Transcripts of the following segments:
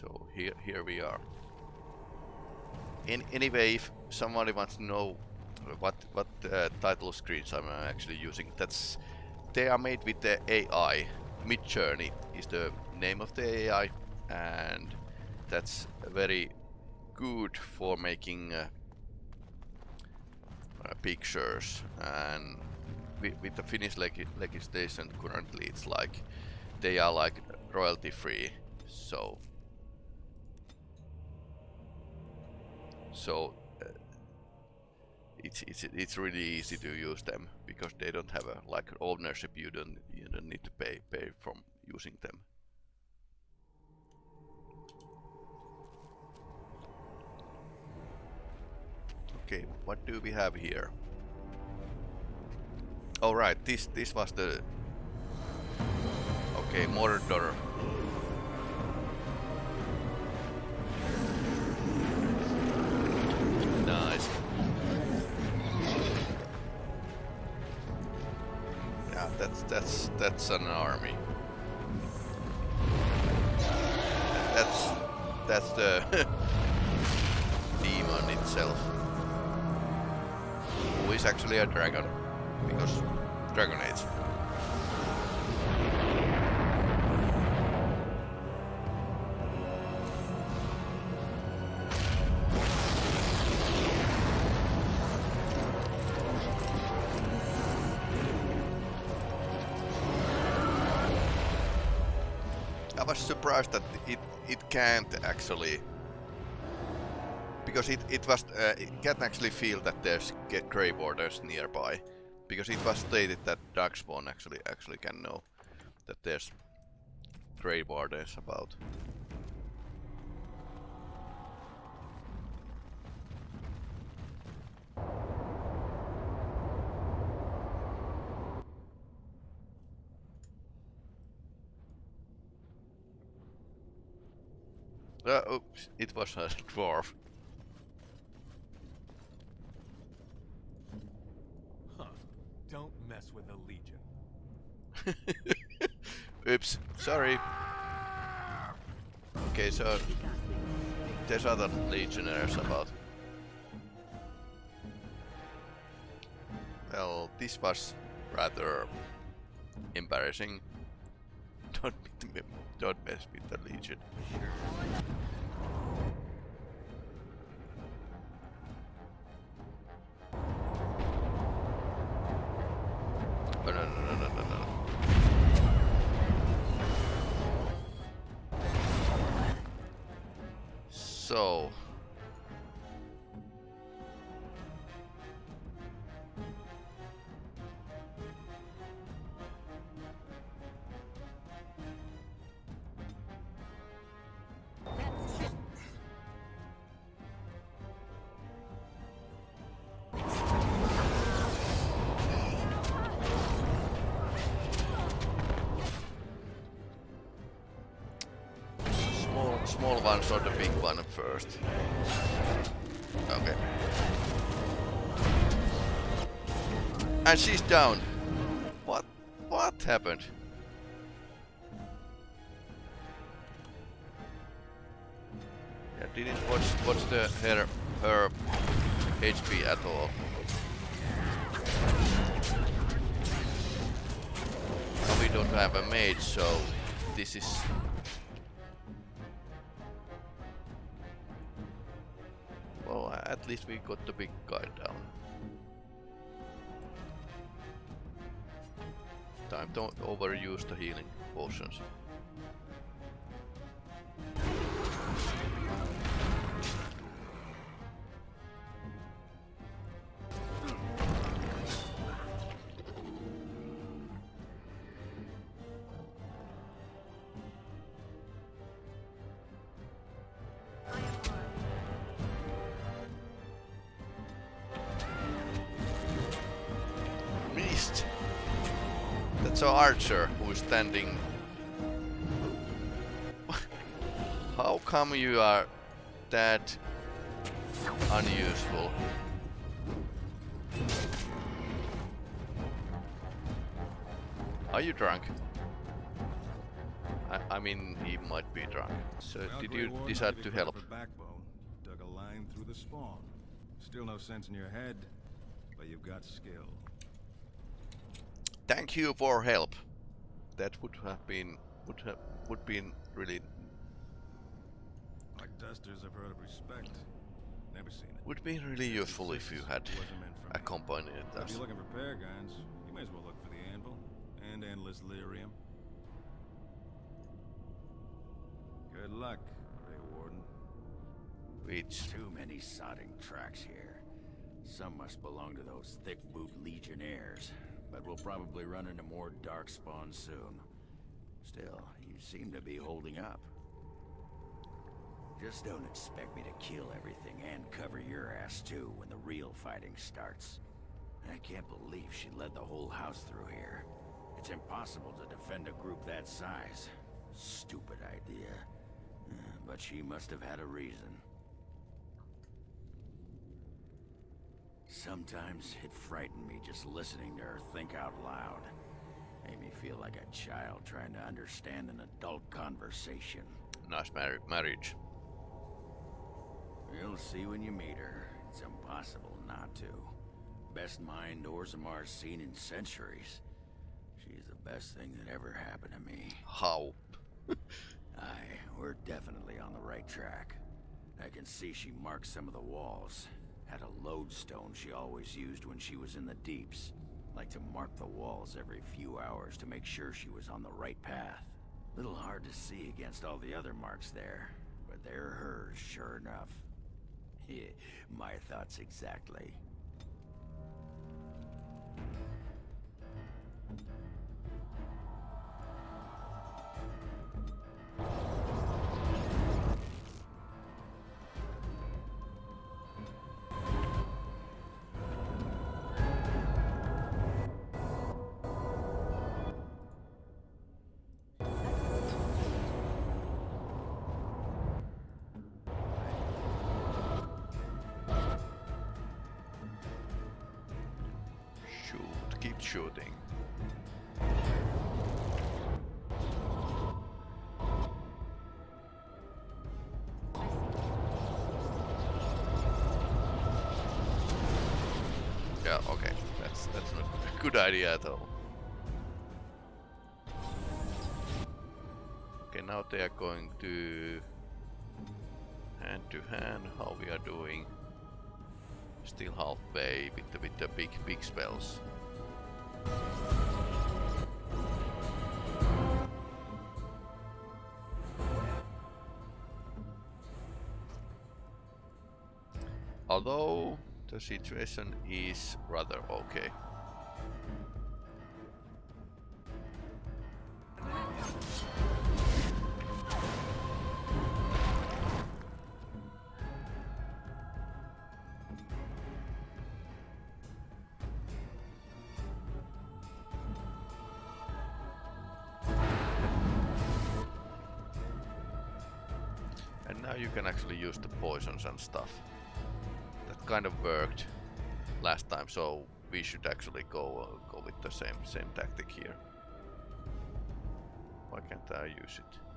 So here, here we are. In, anyway, if somebody wants to know what what uh, title screens I'm actually using, that's they are made with the AI. Midjourney is the name of the AI, and that's very good for making uh, uh, pictures. And with, with the Finnish leg legislation currently, it's like they are like royalty free. So so uh, it's it's it's really easy to use them because they don't have a like ownership. You don't you don't need to pay pay from using them. Okay, what do we have here? All right, this this was the okay Mordor that's that's that's an army. That's that's the demon itself. Who is actually a dragon. Because Dragon Age. Can't actually because it it was uh, can't actually feel that there's get grey borders nearby because it was stated that Darkspawn actually actually can know that there's grey borders about. Uh, oops, it was a dwarf. Huh. Don't mess with the Legion. oops, sorry. Okay, so there's other legionnaires about. Well, this was rather embarrassing. Don't don't mess with the Legion. And she's down. What? What happened? Yeah, didn't watch watch the her her HP at all. we don't have a mage, so this is Well at least we got the big guy down. Time don't overuse the healing potions. Archer, who's standing... How come you are that unuseful? Are you drunk? I, I mean, he might be drunk. So, Well, did you decide to help? Backbone. Dug a line through the spawn. Still no sense in your head, but you've got skill. Thank you for help. That would have been would have would been really Like dusters, I've heard of respect. Never seen it. would be really useful if you had Wasn't meant for me. accompanied But If us. you're looking for paragons, you may as well look for the anvil and endless lyrium. Good luck, Grey Warden. Which Too many sodding tracks here. Some must belong to those thick boot legionnaires, but we'll probably run into more dark spawn soon. Still, you seem to be holding up. Just don't expect me to kill everything and cover your ass too when the real fighting starts. I can't believe she led the whole house through here. It's impossible to defend a group that size. Stupid idea. Uh, But she must have had a reason. Sometimes it frightened me just listening to her think out loud. Made me feel like a child trying to understand an adult conversation. nice mar marriage. You'll see when you meet her. It's impossible not to. Best mind Orzammar's seen in centuries. She's the best thing that ever happened to me. How? Aye, we're definitely on the right track. I can see she marked some of the walls. Had a lodestone she always used when she was in the deeps. Like to mark the walls every few hours to make sure she was on the right path. Little hard to see against all the other marks there, but they're hers, sure enough. Yeah, my thoughts exactly. Idea at all. Okay, now they are going to hand to hand how we are doing. Still halfway with the with the big big spells. Although the situation is rather okay. Poisons and stuff. That kind of worked last time, so we should actually go uh, go with the same same tactic here. Why can't I use it?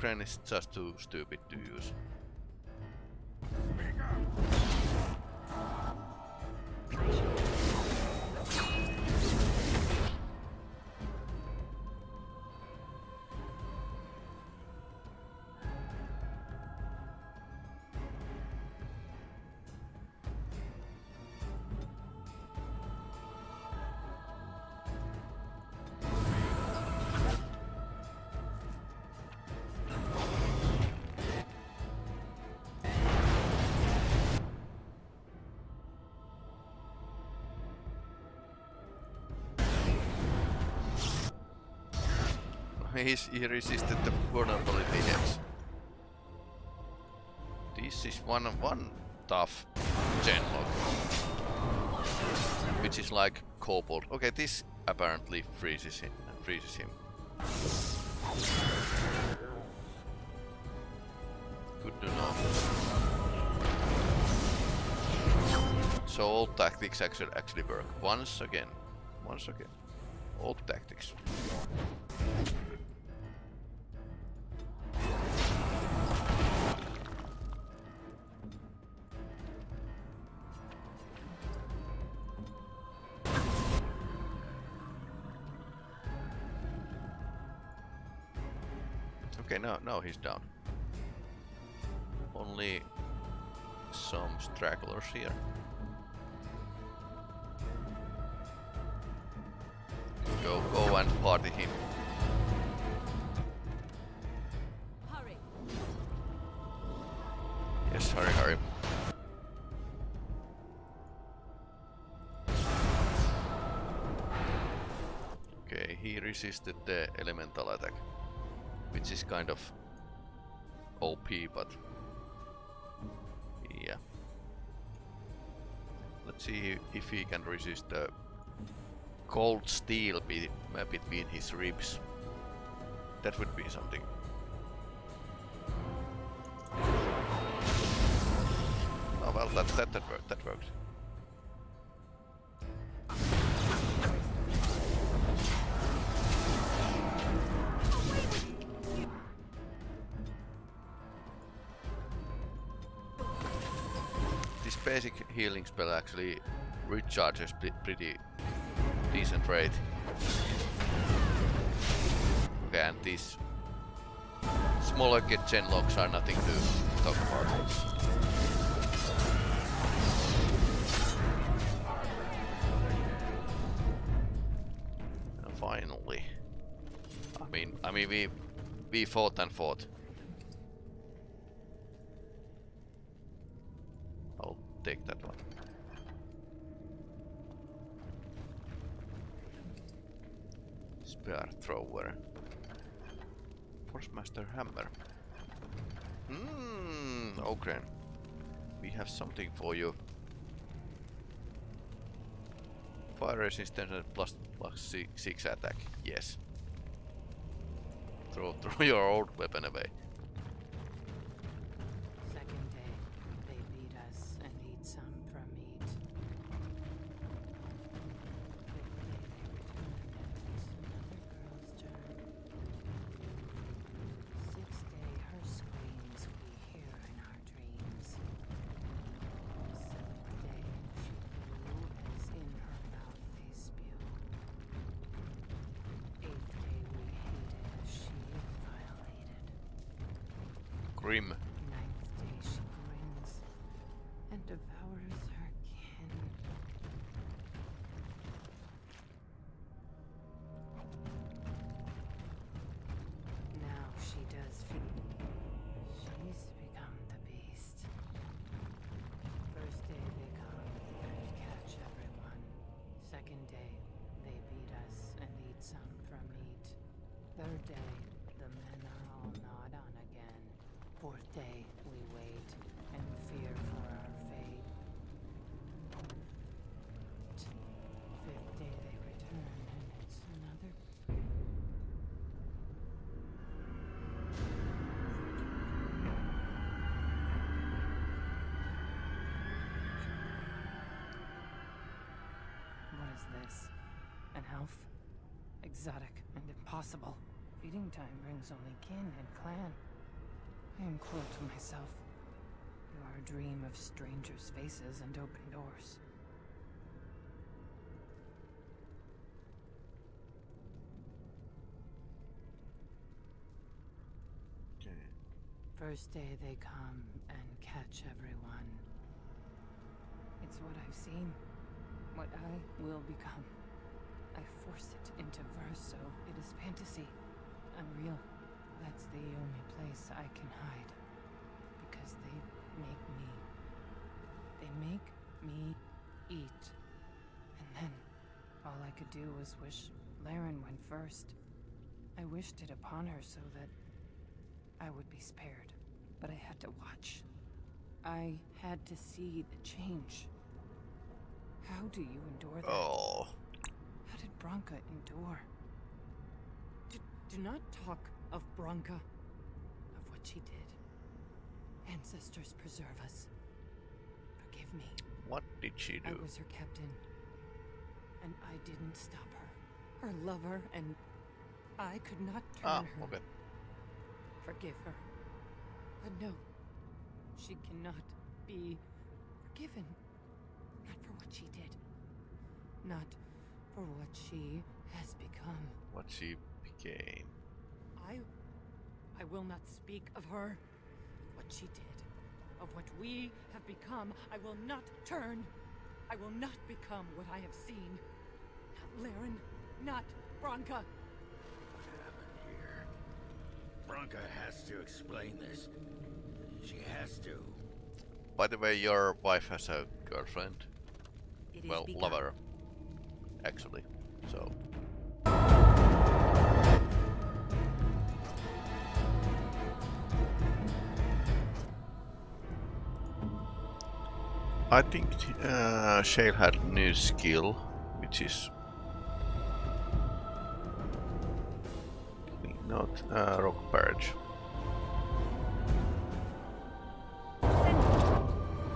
Maybe is just too stupid to use. He resisted the vulnerability this is one one tough genlock, which is like kobold. Okay, this apparently freezes him. Freezes him. Good to know. So old tactics actually actually work. Once again. Once again. Old tactics. No, no, he's down. Only some stragglers here. Go, go and party him. Hurry! Yes, hurry, hurry. Okay, he resisted the elemental attack, which is kind of OP, but yeah. Let's see if he can resist the cold steel be uh, between his ribs. That would be something. Oh well, that that that worked. That worked. Healing spell actually recharges pretty decent rate. Okay, and these smaller get gen locks are nothing to talk about. Finally, I mean, I mean, we we fought and fought. Take that one. Spear thrower. Force master hammer. Hmm, Ogren. We have something for you. Fire resistance and plus plus six, six attack. Yes. Throw throw your old weapon away. Second day they beat us and eat some from meat. Third day the men are all gnawed on again. Fourth day, Elf? Exotic and impossible. Feeding time brings only kin and clan. I am cruel to myself. You are a dream of strangers' faces and open doors. First day they come and catch everyone. It's what I've seen. What I will become. I force it into verse, so it is fantasy. Unreal. That's the only place I can hide. Because they make me. They make me eat. And then, all I could do was wish Laryn went first. I wished it upon her so that I would be spared. But I had to watch. I had to see the change. How do you endure that? Oh. Did Branka endure? Do, do not talk of Branka, of what she did. Ancestors preserve us. Forgive me. What did she do? I was her captain. And I didn't stop her. Her lover, and I could not turn Ah, her. okay. Forgive her. But no, she cannot be forgiven. Not for what she did. Not for what she has become. What she became. I. I will not speak of her. What she did. Of what we have become. I will not turn. I will not become what I have seen. Not Laryn. Not Branka. What happened here? Branka has to explain this. She has to. By the way, your wife has a girlfriend. It is well, begun. lover. Actually. So. I think uh, Shale had a new skill, which is not uh, rock barrage.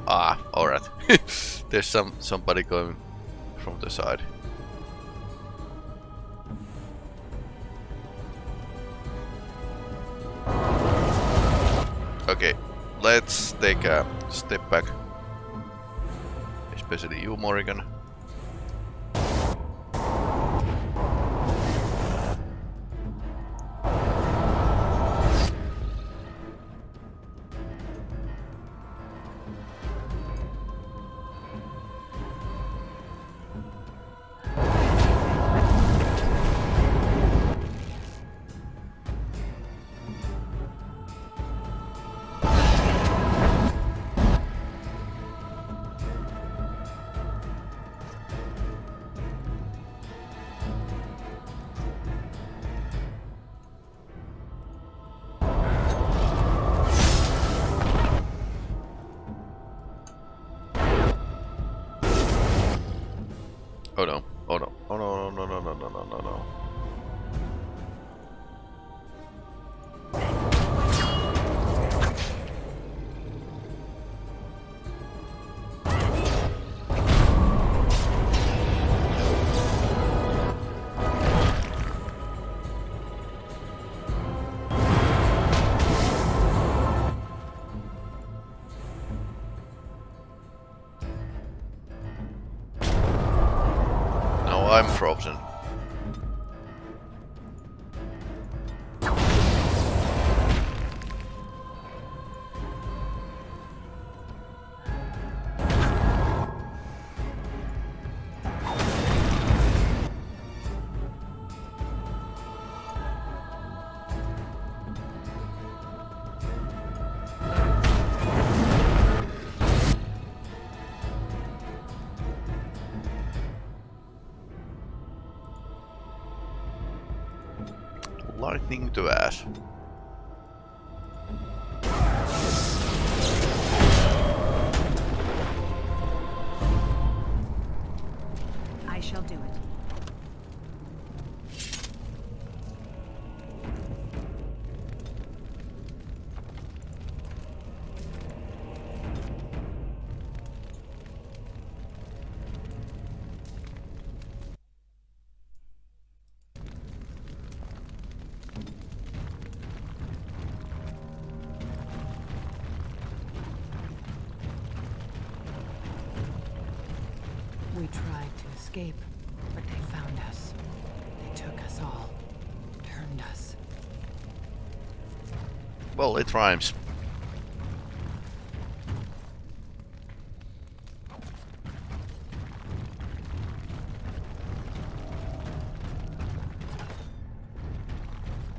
Ah, alright. There's some somebody going from the side. Let's take a step back. Especially you, Morrigan. ingenting du. Well, it rhymes.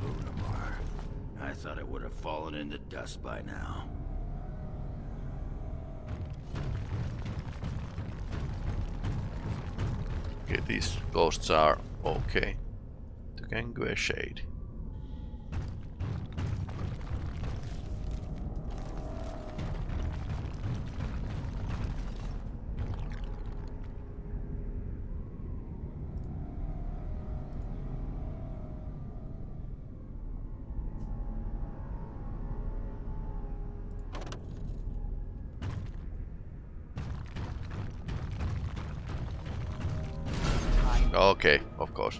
Lunamar. I thought it would have fallen into dust by now. Okay, these ghosts are okay. The Gangue Shade. Okay, of course.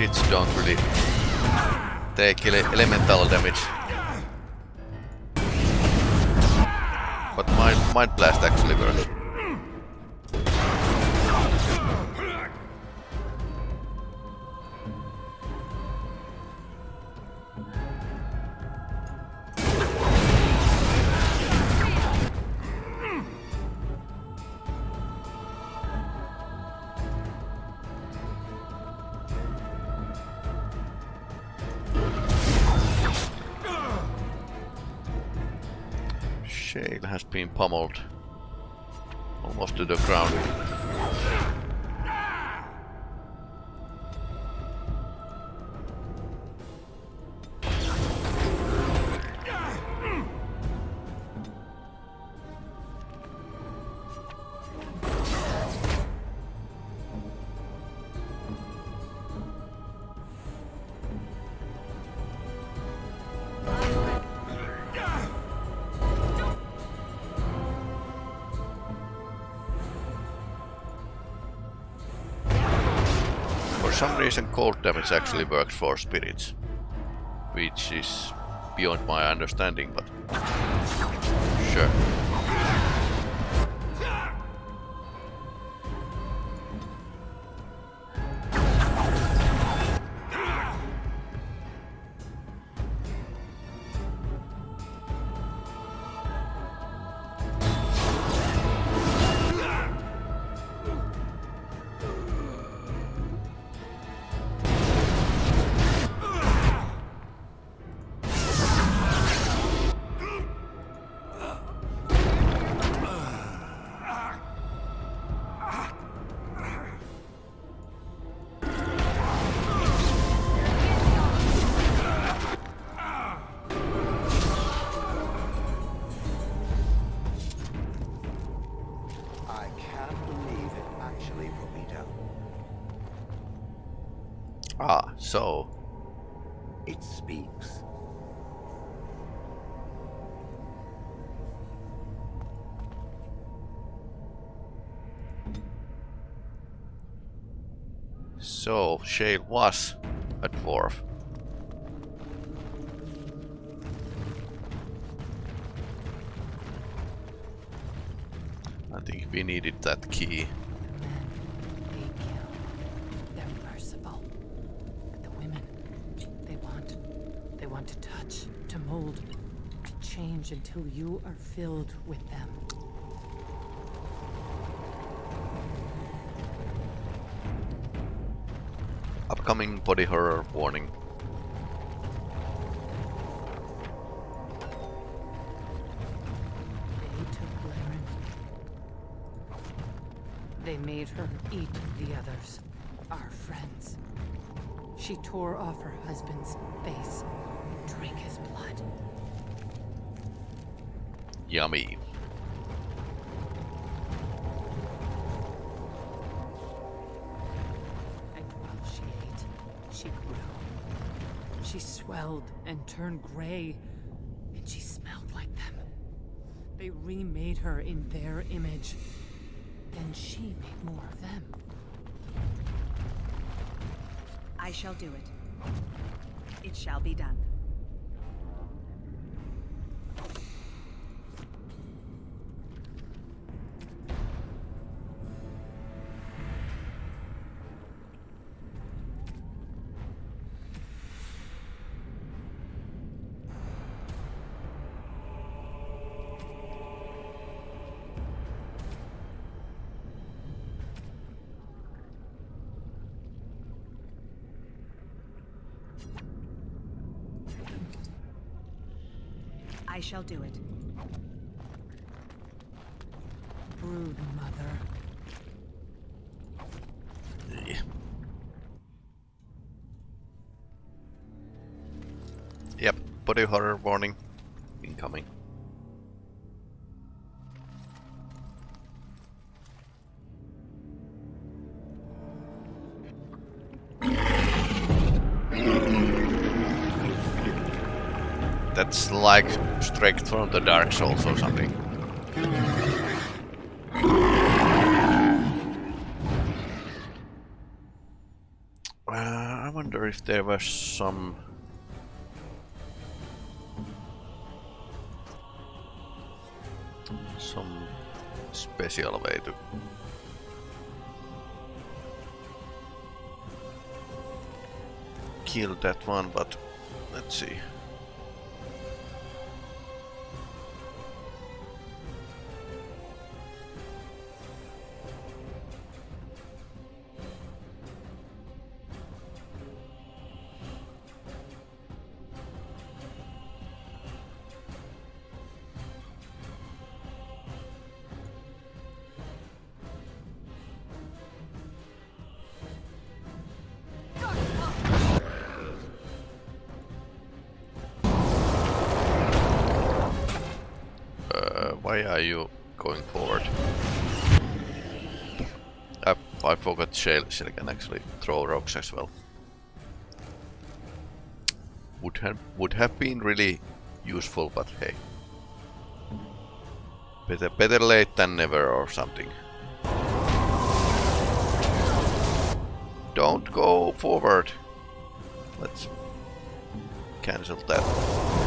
Spirits don't really take ele elemental damage. But mind, mind blast actually works. Pummeled almost to the ground. Some cold damage actually works for spirits. Which is beyond my understanding, but sure. So It speaks. so Shale was a dwarf. I think we needed that key. The men, they kill. They're merciful. But the women, they want, they want to touch, to mold, to change until you are filled with them. Upcoming body horror warning. They took Laryn. They made her eat the others, our friends. She tore off her husband's face, drank his blood. Yummy. And while she ate, she grew. She swelled and turned gray, and she smelled like them. They remade her in their image. Then she made more of them. I shall do it. It shall be done. I shall do it. Brood mother. Yeah. Yep, body horror warning incoming. That's like from the Dark Souls or something. Uh, I wonder if there was some... Some special way to... Kill that one, but let's see. Why are you going forward? I, I forgot Shale, Shale can actually throw rocks as well. Would have would have been really useful, but hey. Better better late than never or something. Don't go forward. Let's cancel that.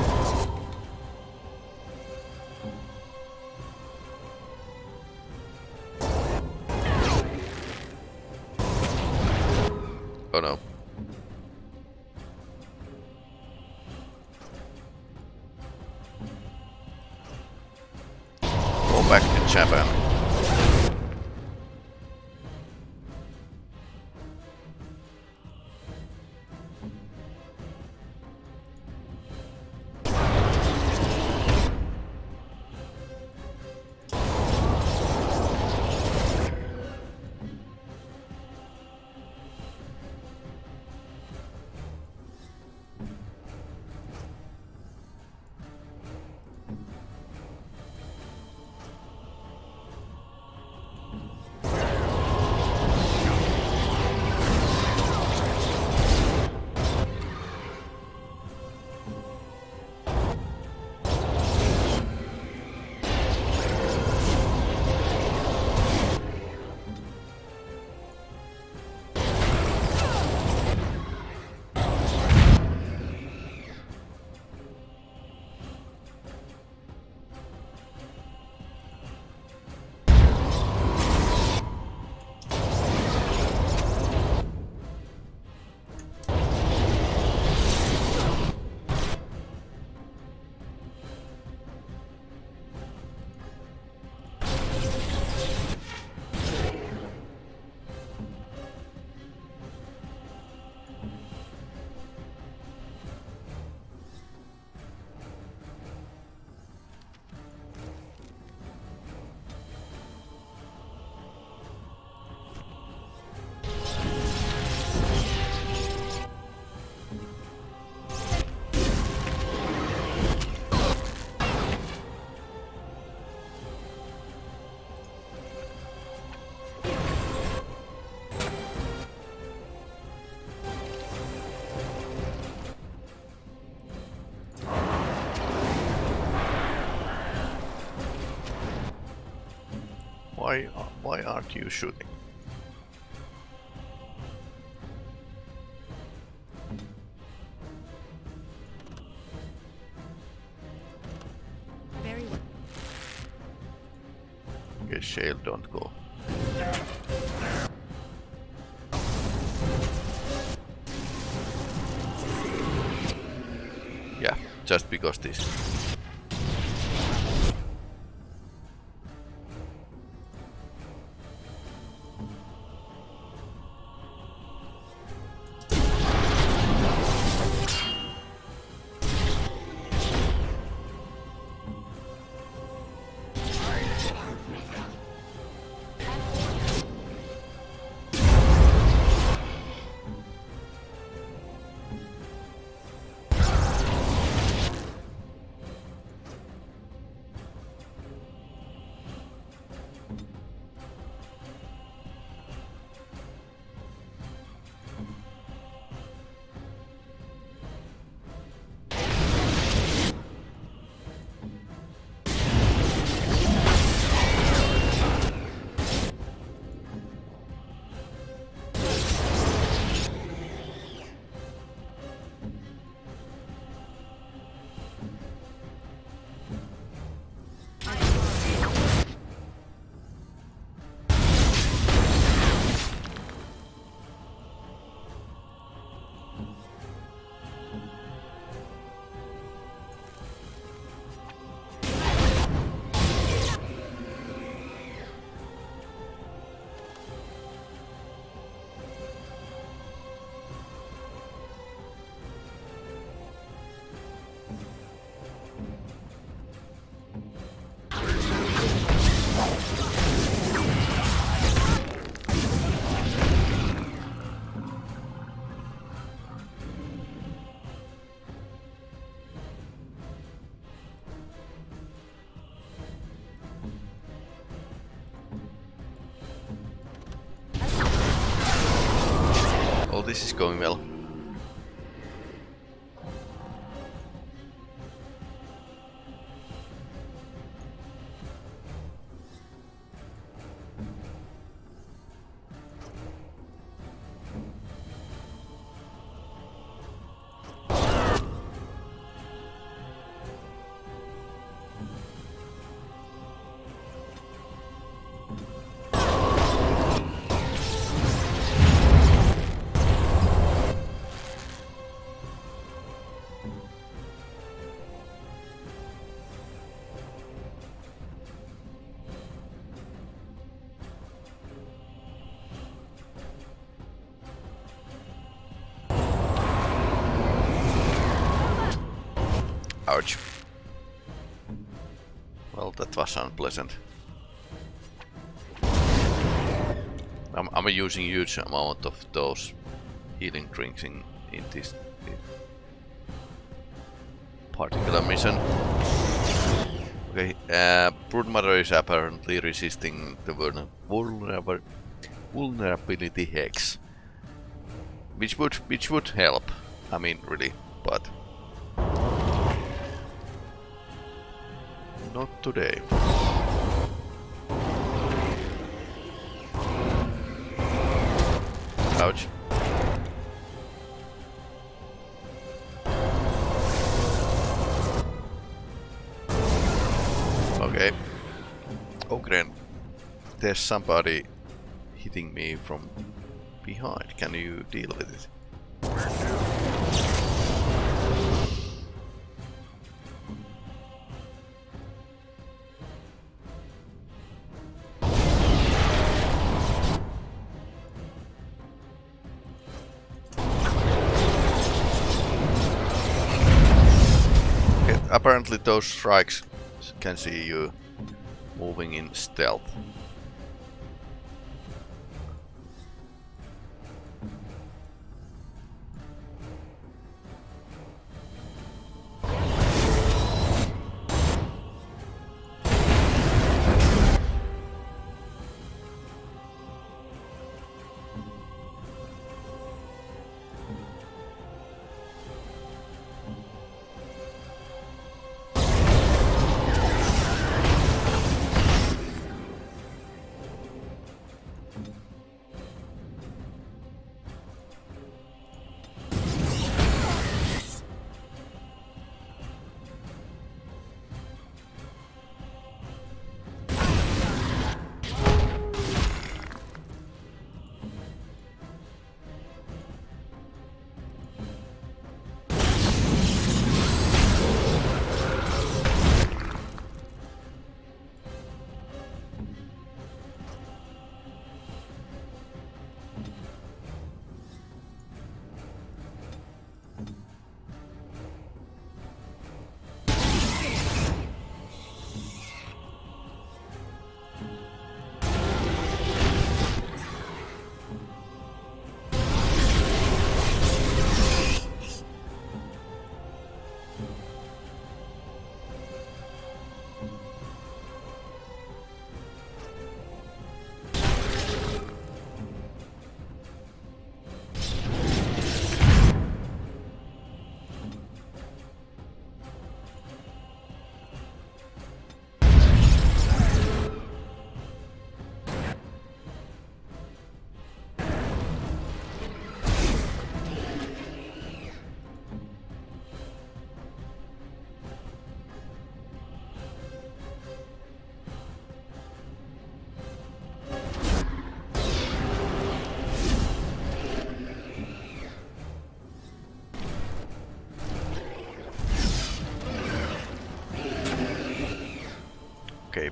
Why, aren't you shooting? Very well. Okay, Shale, don't go. Yeah, just because this. This is going well. Was. I'm, I'm using huge amount of those healing drinks in, in this in particular mission. Okay, uh, Broodmother is apparently resisting the vulnerable vulnerability hex, which would which would help. I mean, really, but not today. Ouch. Okay. Oh, Gren. There's somebody hitting me from behind. Can you deal with it? Those strikes can see you moving in stealth.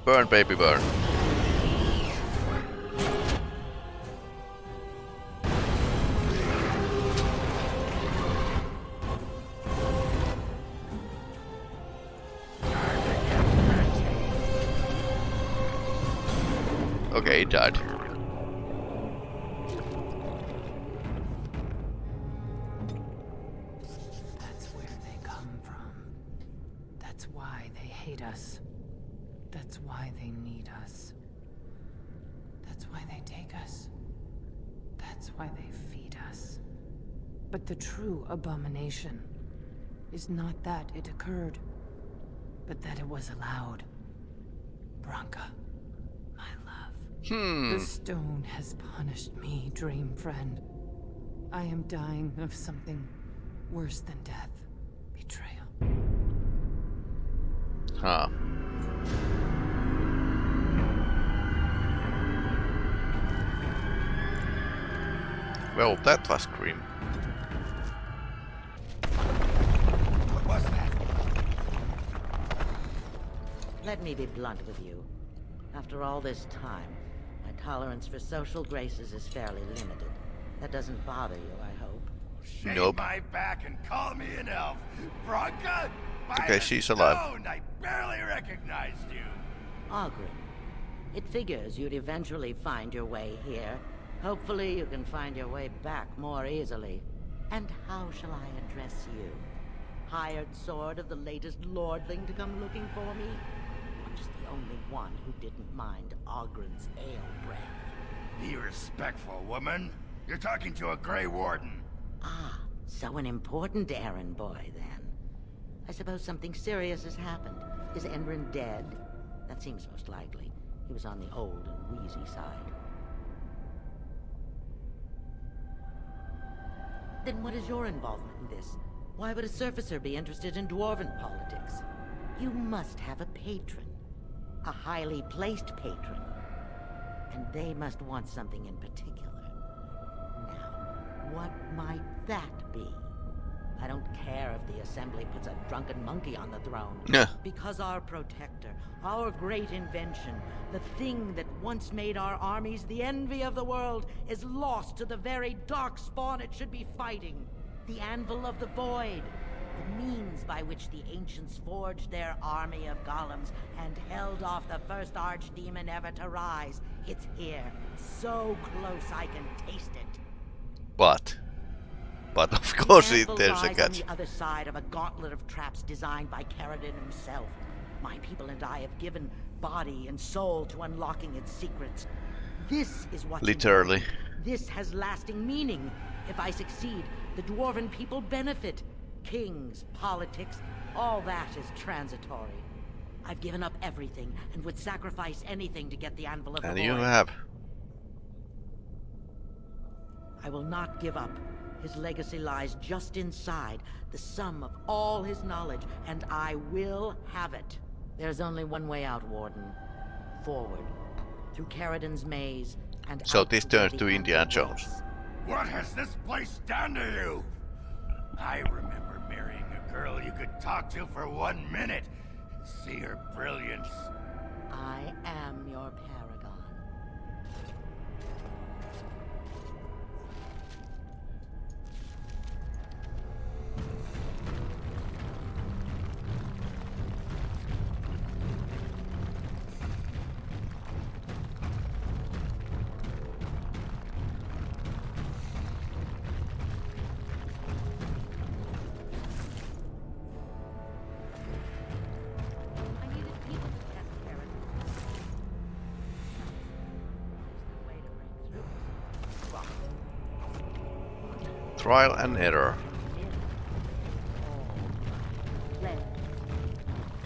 Burn baby burn. Okay, he died. Need us. That's why they take us. That's why they feed us. But the true abomination is not that it occurred, but that it was allowed. Branka, my love. Hmm. The stone has punished me, dream friend. I am dying of something worse than death. Betrayal. Huh. Well, that was grim. What was that? Let me be blunt with you. After all this time, my tolerance for social graces is fairly limited. That doesn't bother you, I hope. Shave Nope. my back and call me an elf. Branka? Okay, the she's alive. stone, I barely recognized you. Ogren. It figures you'd eventually find your way here. Hopefully you can find your way back more easily. And how shall I address you? Hired sword of the latest lordling to come looking for me? Or just the only one who didn't mind Ogren's ale breath? Be respectful, woman. You're talking to a Grey Warden. Ah, so an important errand boy, then. I suppose something serious has happened. Is Endrin dead? That seems most likely. He was on the old and wheezy side. Then what is your involvement in this? Why would a surfacer be interested in dwarven politics? You must have a patron. A highly placed patron. And they must want something in particular. Now, what might that be? I don't care if the Assembly puts a drunken monkey on the throne. Yeah. Because our protector, our great invention, the thing that once made our armies the envy of the world, is lost to the very dark spawn it should be fighting. The Anvil of the Void. The means by which the ancients forged their army of golems and held off the first archdemon ever to rise. It's here. So close I can taste it. But, but of course The anvil there's a catch. on the other side of a gauntlet of traps designed by Caridin himself. My people and I have given body and soul to unlocking its secrets. This is what Literally. This has lasting meaning. If I succeed, the dwarven people benefit. Kings, politics, all that is transitory. I've given up everything and would sacrifice anything to get the anvil of And the you have. I will not give up. His legacy lies just inside, the sum of all his knowledge, and I will have it. There's only one way out, Warden. Forward. Through Caridin's maze, and So this turns to Anvil Indiana Jones. What has this place done to you? I remember marrying a girl you could talk to for one minute. See her brilliance. I am your paragon. Trial and error.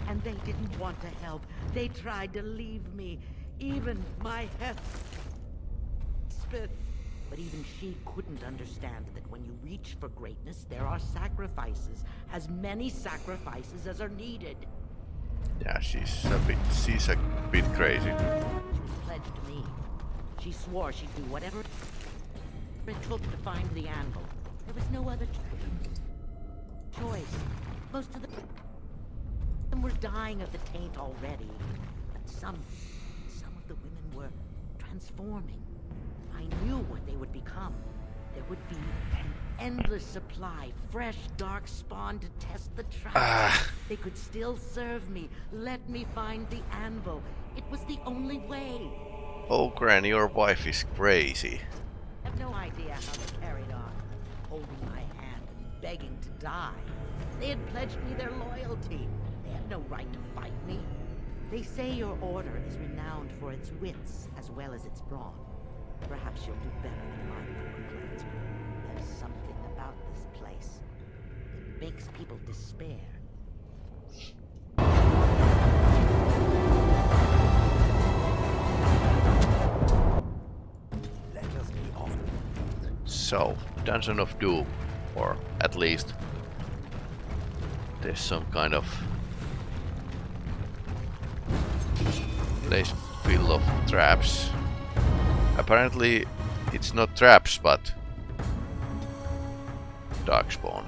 And they didn't want to help. They tried to leave me. Even my Heth Smith. But even she couldn't understand that when you reach for greatness, there are sacrifices. As many sacrifices as are needed. Yeah, she's a bit, she's a bit crazy. She pledged me. She swore she'd do whatever it took to find the anvil. There was no other choice. Most of the them were dying of the taint already. But some, some of the women were transforming. I knew what they would become. There would be an endless supply, fresh, dark spawn to test the trap. Ah. They could still serve me. Let me find the anvil. It was the only way. Oh, Granny, your wife is crazy. I have no idea how they carried on, holding my hand and begging to die. They had pledged me their loyalty. They had no right to fight me. They say your order is renowned for its wits as well as its brawn. Perhaps you'll do better than my poor clothes. There's something about this place. It makes people despair. Let us be off. So, Dungeon of Doom, or at least there's some kind of place full of traps. Apparently it's not traps but darkspawn.